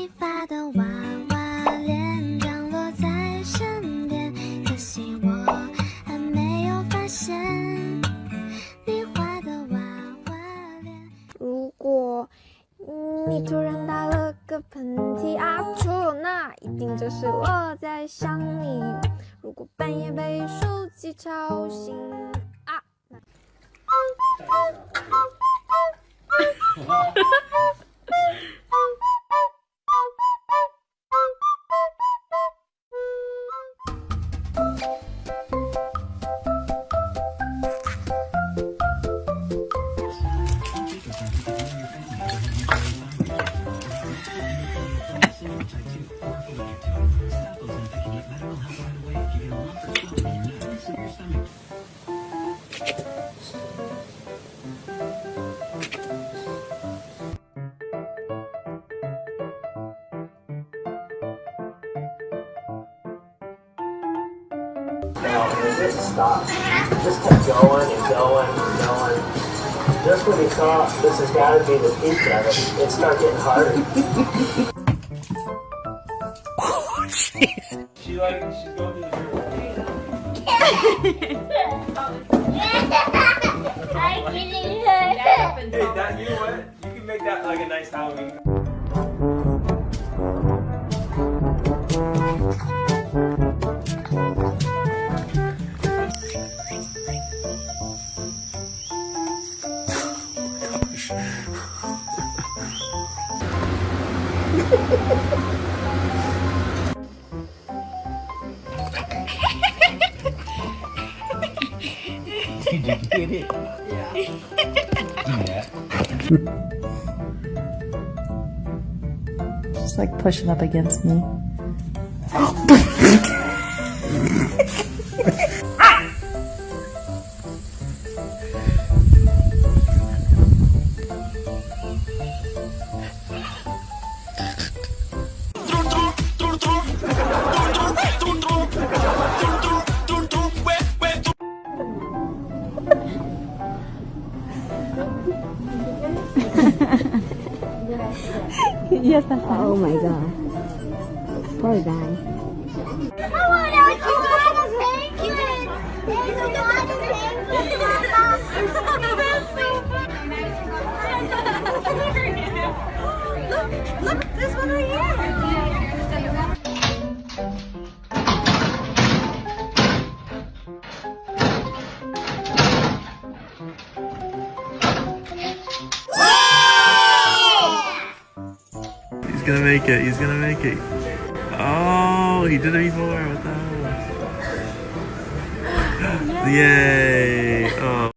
你发的娃娃脸降落在身边，可惜我还没有发现你画的娃娃脸。如果你突然打了个喷嚏啊错，那一定就是我在想你。如果半夜被手机吵醒啊，那。Just kept going and going and going. Just when he thought this has got to be the peak of it, it started getting harder. She like she's going to the I'm kidding her. Hey, that you know what? You can make that like a nice Halloween. Just like pushing up against me. yes, that's all. Oh my god. Poor guy. I want to see a penguin. There's a lot of penguins, Mama. That's so funny. Look, look, this one right here. Gonna make it. He's gonna make it. Oh, he did it before. What the hell? Yay!